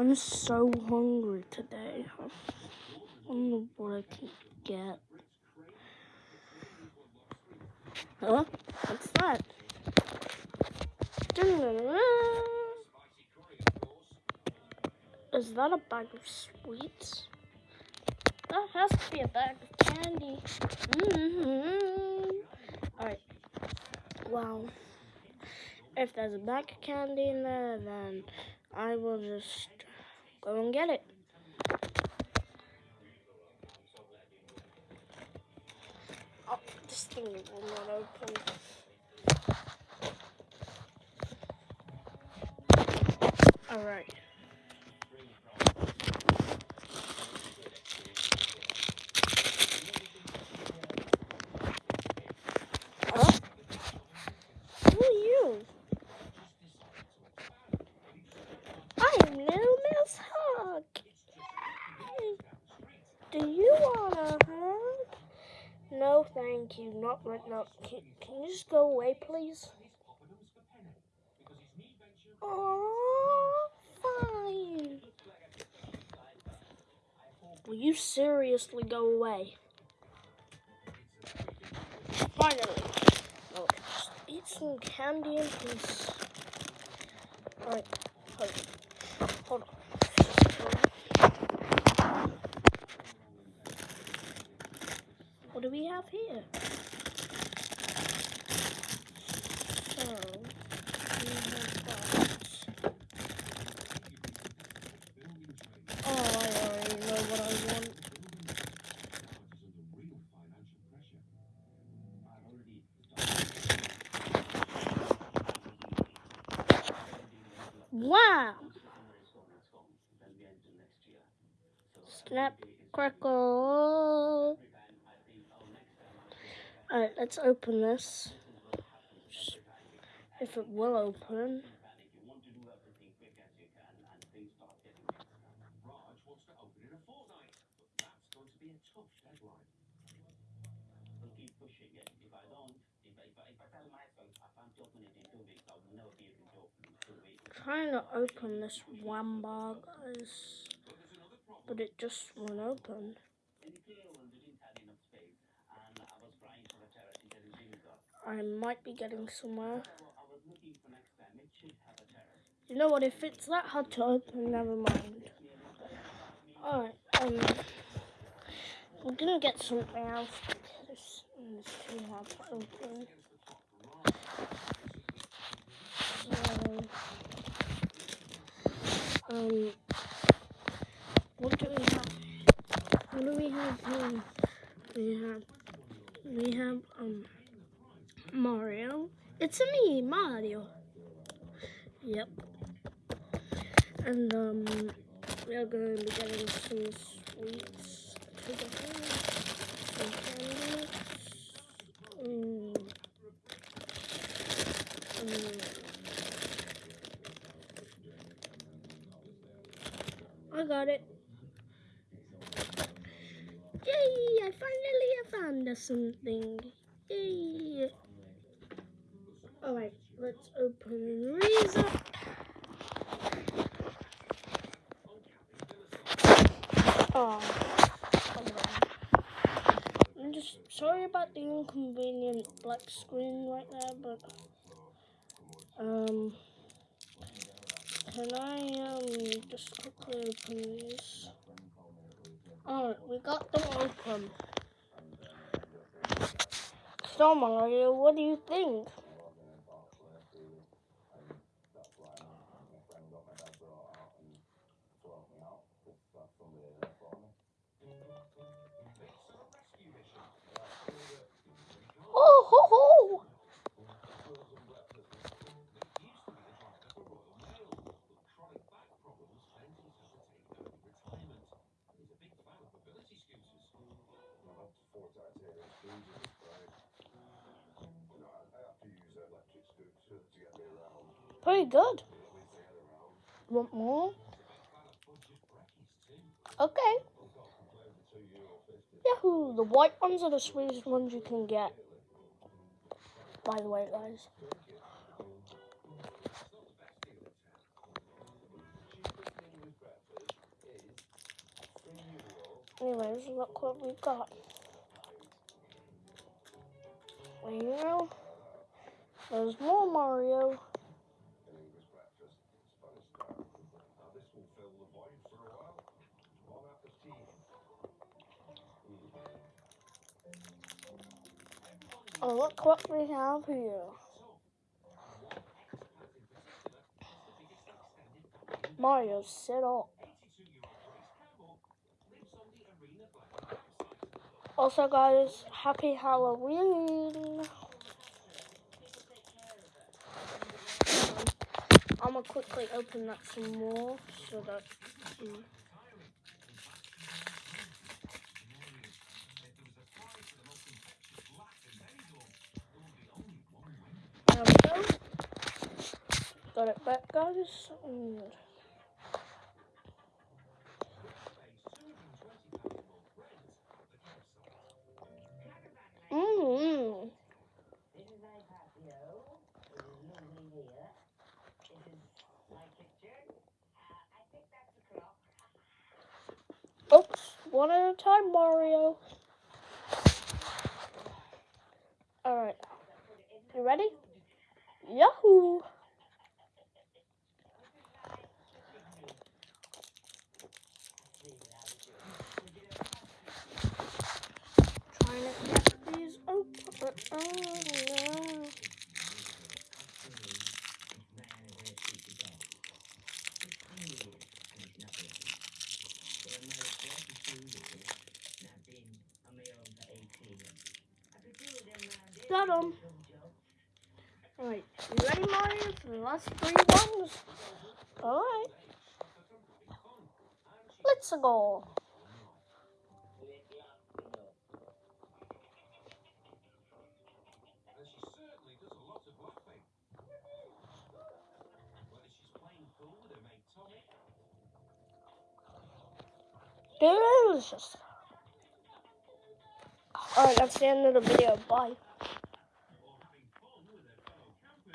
I'm so hungry today. I don't know what I can get. Huh? What's that? Is that a bag of sweets? That has to be a bag of candy. Mm -hmm. Alright. Wow. If there's a bag of candy in there, then I will just go and get it. Oh, this thing will not open. Alright. Thank you. Not right now. Can, can you just go away, please? Oh, fine. Will you seriously go away? Finally. Oh, eat some candy in peace. Alright, What do we have here? So, we have that. Oh, I already know what I want. Wow! Snap, crackle. Alright, let's open this. If it will open. trying to open this one guys, but it just won't open. I might be getting somewhere. You know what, if it's that hard to open, never mind. Alright, um, we're gonna get something else because it's too hard to open. So, um, what do we have? What do we have here? We have, we have, um, Mario. It's me, Mario. Yep. And um, we are going to be getting some sweets together. Some candy. Mm. Mm. I got it. Yay! I finally found something. Yay! Alright, let's open these up. Oh, I'm just sorry about the inconvenient black screen right now, but um, can I um just quickly open these? Alright, we got them open. So Mario, what do you think? Pretty good. Want more? Okay. Yahoo! The white ones are the sweetest ones you can get. By the way, guys. Anyways, look what we got. Know, there's more Mario. Oh, look what we have here. Mario, sit up. Also, guys, happy Halloween. I'm gonna quickly open that some more so that. Um, there we go. Got it back, guys. And. Oops, one at a time, Mario. Alright. You ready? Yahoo! Trying to get these open. Oh, no. Got 'em. Alright, you ready, Mario, for the last three ones? Alright. Let's go. Delicious. Alright, that's the end of the video. Bye.